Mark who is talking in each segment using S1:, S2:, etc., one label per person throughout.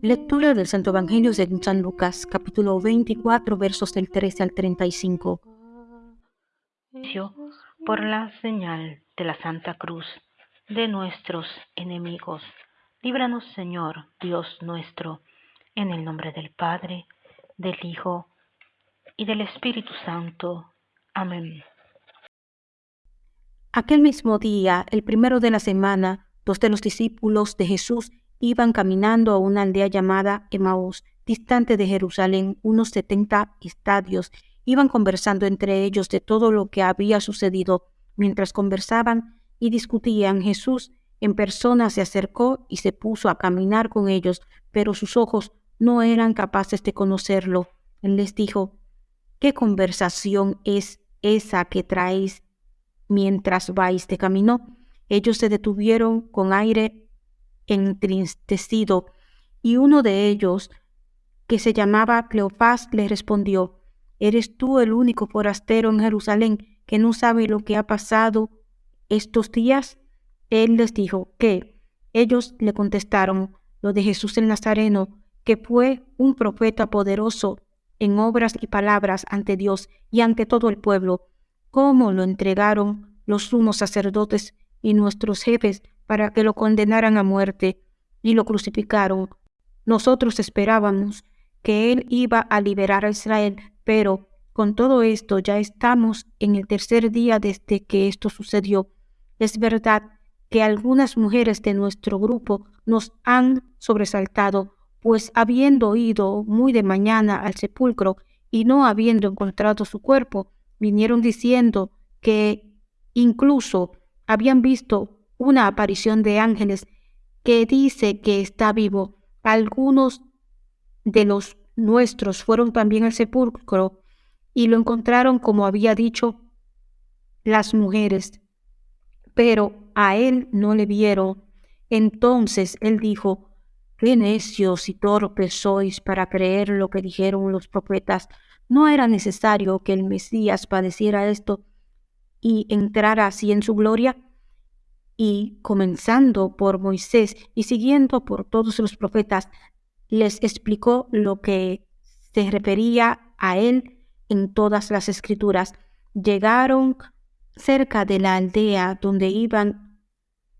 S1: Lectura del Santo Evangelio según San Lucas, capítulo 24, versos del 13 al 35.
S2: Por la señal de la Santa Cruz de nuestros enemigos, líbranos Señor, Dios nuestro, en el nombre del Padre, del Hijo y del Espíritu Santo. Amén.
S1: Aquel mismo día, el primero de la semana, dos de los discípulos de Jesús iban caminando a una aldea llamada Emaús, distante de Jerusalén, unos setenta estadios. Iban conversando entre ellos de todo lo que había sucedido. Mientras conversaban y discutían, Jesús en persona se acercó y se puso a caminar con ellos, pero sus ojos no eran capaces de conocerlo. Él les dijo, ¿qué conversación es esa que traéis mientras vais de camino? Ellos se detuvieron con aire entristecido, y uno de ellos, que se llamaba Cleofás, le respondió, ¿Eres tú el único forastero en Jerusalén que no sabe lo que ha pasado estos días? Él les dijo, ¿qué? Ellos le contestaron, lo de Jesús el Nazareno, que fue un profeta poderoso en obras y palabras ante Dios y ante todo el pueblo, cómo lo entregaron los sumos sacerdotes y nuestros jefes para que lo condenaran a muerte y lo crucificaron. Nosotros esperábamos que Él iba a liberar a Israel, pero con todo esto ya estamos en el tercer día desde que esto sucedió. Es verdad que algunas mujeres de nuestro grupo nos han sobresaltado, pues habiendo ido muy de mañana al sepulcro y no habiendo encontrado su cuerpo, vinieron diciendo que incluso habían visto una aparición de ángeles que dice que está vivo. Algunos de los nuestros fueron también al sepulcro y lo encontraron como había dicho las mujeres, pero a él no le vieron. Entonces él dijo, qué necios y torpes sois para creer lo que dijeron los profetas. No era necesario que el Mesías padeciera esto y entrara así en su gloria y comenzando por Moisés y siguiendo por todos los profetas, les explicó lo que se refería a él en todas las escrituras. Llegaron cerca de la aldea donde iban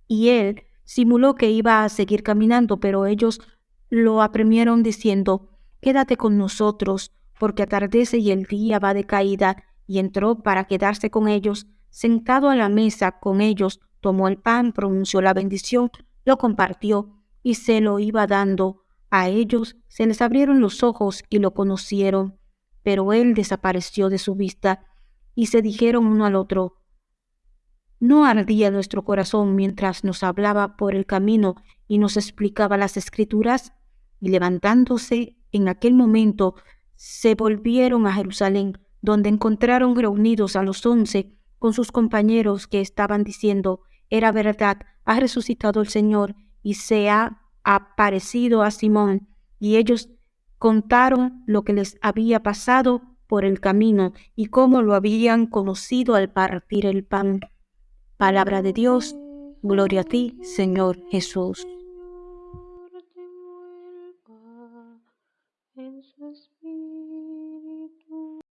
S1: y él simuló que iba a seguir caminando, pero ellos lo apremieron diciendo, Quédate con nosotros, porque atardece y el día va de caída, y entró para quedarse con ellos, sentado a la mesa con ellos, tomó el pan, pronunció la bendición, lo compartió y se lo iba dando. A ellos se les abrieron los ojos y lo conocieron, pero él desapareció de su vista y se dijeron uno al otro, ¿no ardía nuestro corazón mientras nos hablaba por el camino y nos explicaba las escrituras? Y levantándose en aquel momento, se volvieron a Jerusalén, donde encontraron reunidos a los once con sus compañeros que estaban diciendo, era verdad, ha resucitado el Señor y se ha aparecido a Simón. Y ellos contaron lo que les había pasado por el camino y cómo lo habían conocido al partir el pan. Palabra de Dios, gloria a ti, Señor Jesús.